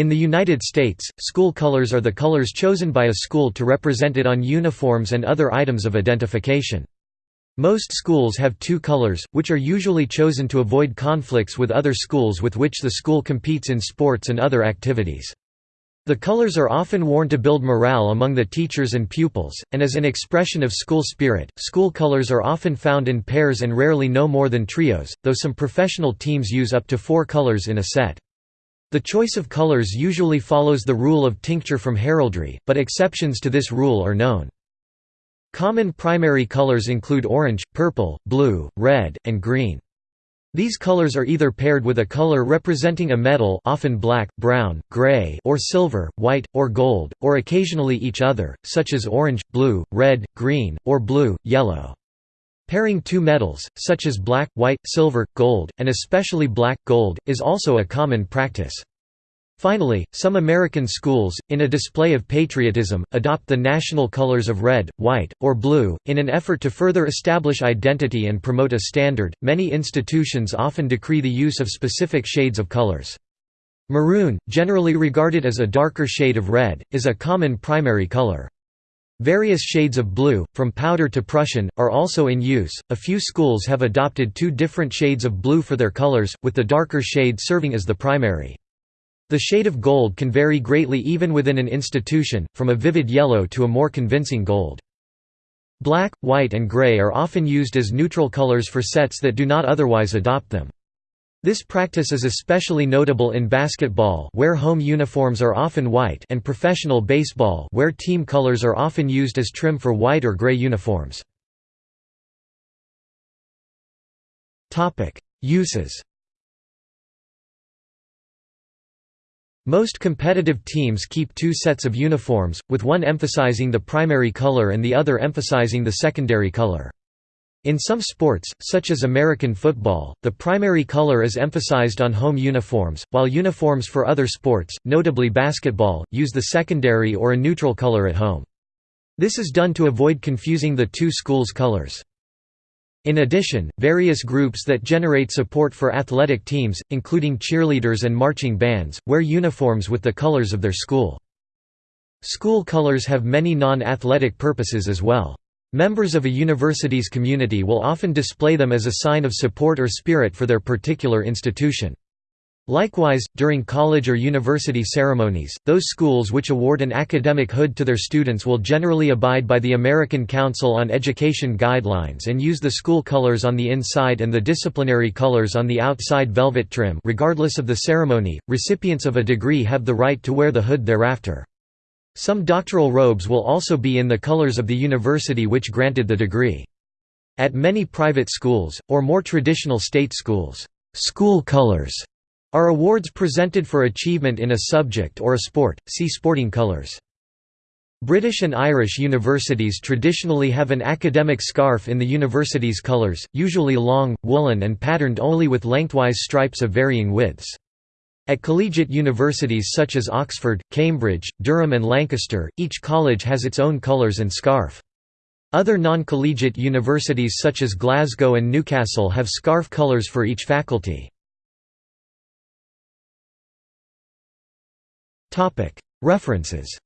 In the United States, school colors are the colors chosen by a school to represent it on uniforms and other items of identification. Most schools have two colors, which are usually chosen to avoid conflicts with other schools with which the school competes in sports and other activities. The colors are often worn to build morale among the teachers and pupils, and as an expression of school spirit, school colors are often found in pairs and rarely no more than trios, though some professional teams use up to four colors in a set. The choice of colors usually follows the rule of tincture from heraldry, but exceptions to this rule are known. Common primary colors include orange, purple, blue, red, and green. These colors are either paired with a color representing a metal often black, brown, gray or silver, white, or gold, or occasionally each other, such as orange, blue, red, green, or blue, yellow. Pairing two metals, such as black, white, silver, gold, and especially black, gold, is also a common practice. Finally, some American schools, in a display of patriotism, adopt the national colors of red, white, or blue. In an effort to further establish identity and promote a standard, many institutions often decree the use of specific shades of colors. Maroon, generally regarded as a darker shade of red, is a common primary color. Various shades of blue, from powder to Prussian, are also in use. A few schools have adopted two different shades of blue for their colors, with the darker shade serving as the primary. The shade of gold can vary greatly even within an institution, from a vivid yellow to a more convincing gold. Black, white and gray are often used as neutral colors for sets that do not otherwise adopt them. This practice is especially notable in basketball where home uniforms are often white and professional baseball where team colors are often used as trim for white or gray uniforms. Uses Most competitive teams keep two sets of uniforms, with one emphasizing the primary color and the other emphasizing the secondary color. In some sports, such as American football, the primary color is emphasized on home uniforms, while uniforms for other sports, notably basketball, use the secondary or a neutral color at home. This is done to avoid confusing the two schools' colors. In addition, various groups that generate support for athletic teams, including cheerleaders and marching bands, wear uniforms with the colors of their school. School colors have many non-athletic purposes as well. Members of a university's community will often display them as a sign of support or spirit for their particular institution. Likewise, during college or university ceremonies, those schools which award an academic hood to their students will generally abide by the American Council on Education guidelines and use the school colors on the inside and the disciplinary colors on the outside velvet trim regardless of the ceremony. Recipients of a degree have the right to wear the hood thereafter. Some doctoral robes will also be in the colors of the university which granted the degree. At many private schools, or more traditional state schools, school colors are awards presented for achievement in a subject or a sport, see sporting colours. British and Irish universities traditionally have an academic scarf in the university's colours, usually long, woolen and patterned only with lengthwise stripes of varying widths. At collegiate universities such as Oxford, Cambridge, Durham and Lancaster, each college has its own colours and scarf. Other non-collegiate universities such as Glasgow and Newcastle have scarf colours for each faculty. References